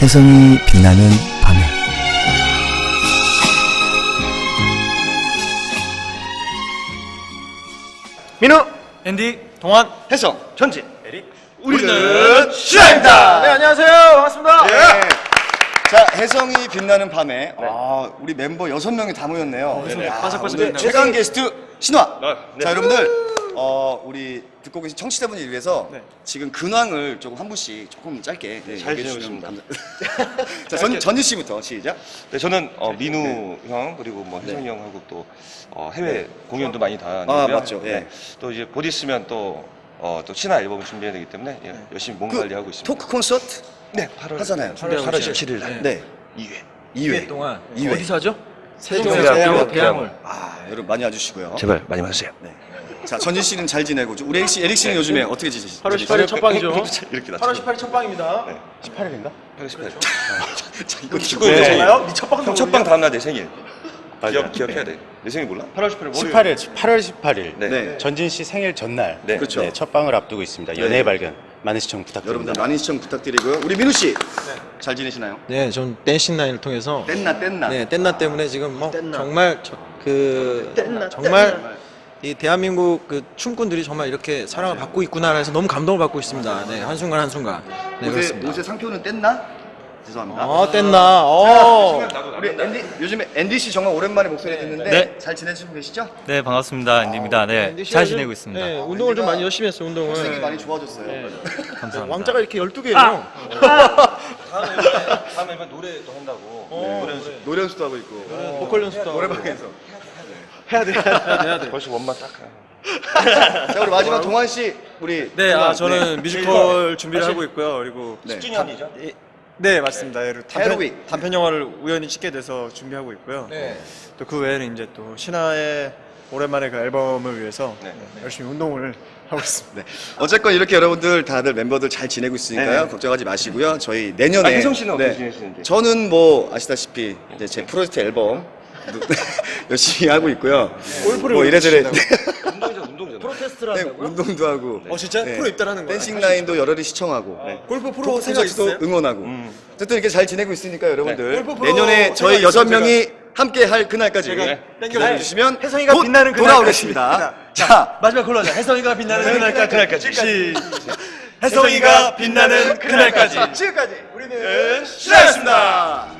혜성이 빛나는 밤에. 민우 앤디, 동환, 혜성, 전진, 에릭. 우리는 시아입니다. 네, 안녕하세요. 반갑습니다. 네. 자, 혜성이 빛나는 밤에 아, 우리 멤버 여섯 명이 다 모였네요. 네네. 아, 바삭바삭했네요. 오늘 최강 게스트 신화. 네. 자, 여러분들 어, 우리 듣고 계신 청취자분들 위해서 네. 지금 근황을 조금 한 분씩 조금 짧게 네, 잘. 감사. 자, 전 전지 씨부터 시작. 네, 저는 어, 민우 형 그리고 뭐 혜성이 형하고 또 어, 해외 공연도 많이 다녔고요. 네. 아, 맞죠. 예. 또 이제 곧 있으면 또 어, 또 신화 앨범을 준비해야 되기 때문에 예, 열심히 몸 관리하고 있습니다. 토크 콘서트 네, 8월 하잖아요. 8월 17일 날 네. 2회. 2회 2회 동안 이 회. 어디서 하죠? 세종대학교. 대학원. 아, 여러분 많이 와주시고요. 제발 많이 와주세요. 네. 자, 전진 씨는 잘 지내고 우리 에릭 씨, 에릭 씨는 요즘에 어떻게 지내시죠? 8월 18일 첫 방이죠. 이렇게 나. 8월 18일 첫 방입니다. 18일인가? 8월 18일. 자, 이거 축구 네. 정말요? 니첫 방도 형첫방 다음 날 내 생일. 기억 기억해야 돼. 내 생일 몰라? 8월 18일 월요일. 18일, 8월 18일 네. 네. 전진 씨 생일 전날 네. 그렇죠. 네, 첫 방을 앞두고 있습니다. 연애 발견 많은 시청 부탁드립니다. 여러분들 많은 시청 부탁드리고요. 우리 민우 씨. 잘 지내시나요? 네, 전 댄싱 라인을 통해서 땐나 땐나. 네, 땐나 때문에 지금 뭐 정말 저, 그 정말 이 대한민국 그 춤꾼들이 정말 이렇게 사랑을 받고 있구나 해서 너무 감동을 받고 있습니다. 네, 한순간 한순간. 네, 그렇습니다. 옷의 상표는 뗐나? 죄송합니다. 어, 땐나. 어. 우리 앤디 요즘에 앤디 씨 정말 오랜만에 목소리 듣는데 네. 잘 지내시고 계시죠? 네 반갑습니다 앤디입니다. 네잘 지내고 있습니다. 네, 운동을 좀 많이 열심히 했어요, 운동을. 생이 많이 좋아졌어요. 감사합니다. 왕자가 이렇게 12개예요. 다음 앨범에 다음 앨범에 노래도 한다고. 네, 노래 연습. 노래 연습도 하고 있고 보컬 연습도 하고. 노래방에서. 벌써 원만 딱. 자 우리 마지막 동환 씨 우리 네, 아, 저는 뮤지컬 준비를 하고 있고요. 그리고 네. 10주년이죠? 네, 맞습니다. 예, 그리고 단편, 헤로윅. 단편 영화를 우연히 찍게 돼서 준비하고 있고요. 네. 또 그 외에는 이제 또 신화의 오랜만에 그 앨범을 위해서 네. 네, 열심히 운동을 하고 있습니다. 네. 어쨌건 이렇게 여러분들 다들 멤버들 잘 지내고 있으니까요. 네네. 걱정하지 마시고요. 저희 내년에 아, 혜성 씨는 어떻게 지내시는지? 저는 뭐 아시다시피 이제 제 프로젝트 앨범 열심히 하고 있고요. 골프를 뭐 이래저래 운동이죠, 운동이죠. 프로테스트를 네, 한다고요? 운동도 하고. 어, 진짜? 프로 입단하는 거야? 댄싱 라인도 여러리 시청하고. 골프 프로 생각 있어요? 응원하고. 음. 어쨌든 이렇게 잘 지내고 있으니까 여러분들 골프 프로 내년에 저희 여섯 명이 함께 할 그날까지. 기다려 주시면 혜성이가 곧 빛나는 그날까지. 돌아오겠습니다. 자, 마지막 걸로 하자. 혜성이가 빛나는 그날까지. 그날까지. 시... 혜성이가 빛나는 그날까지. 지금까지 우리는 시작했습니다.